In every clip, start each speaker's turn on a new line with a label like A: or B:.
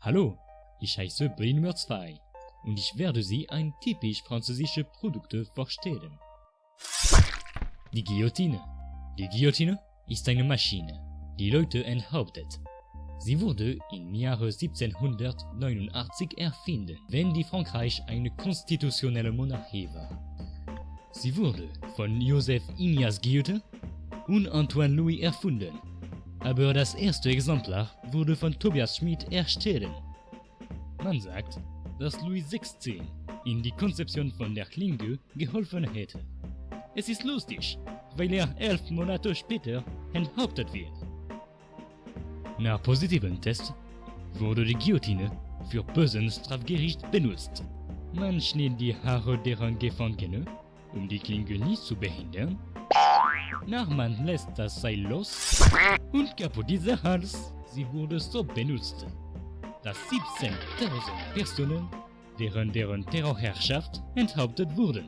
A: Hallo, ich heiße Brin 2 und ich werde Sie ein typisch französische Produkte vorstellen. Die Guillotine. Die Guillotine ist eine Maschine, die Leute enthauptet. Sie wurde im Jahre 1789 erfunden, wenn die Frankreich eine konstitutionelle Monarchie war. Sie wurde von Joseph Ignace Guillotin und Antoine Louis erfunden aber das erste Exemplar wurde von Tobias Schmid erstellt. Man sagt, dass Louis XVI in die Konzeption von der Klinge geholfen hätte. Es ist lustig, weil er elf Monate später enthauptet wird. Nach positiven Tests wurde die Guillotine für bösen Strafgericht benutzt. Man schnitt die Haare deren Gefangene, um die Klinge nicht zu behindern, Nachman lässt das Seil los und kaputt dieser Hals. Sie wurde so benutzt, dass 17.000 Personen während deren Terrorherrschaft enthauptet wurden.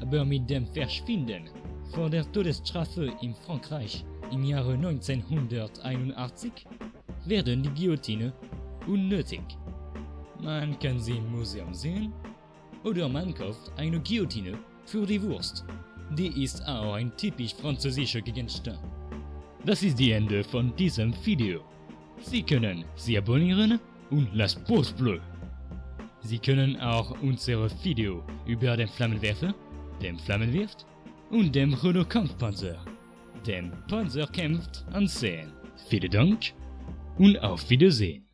A: Aber mit dem Verschwinden vor der Todesstrafe in Frankreich im Jahre 1981 werden die Guillotine unnötig. Man kann sie im Museum sehen oder man kauft eine Guillotine für die Wurst. Die ist auch ein typisch französischer Gegenstand. Das ist die Ende von diesem Video. Sie können Sie abonnieren und das Post bleu. Sie können auch unsere Video über den Flammenwerfer, den Flammenwirft und dem Renault Kampfpanzer, dem Panzer kämpft, ansehen. Vielen Dank und auf Wiedersehen.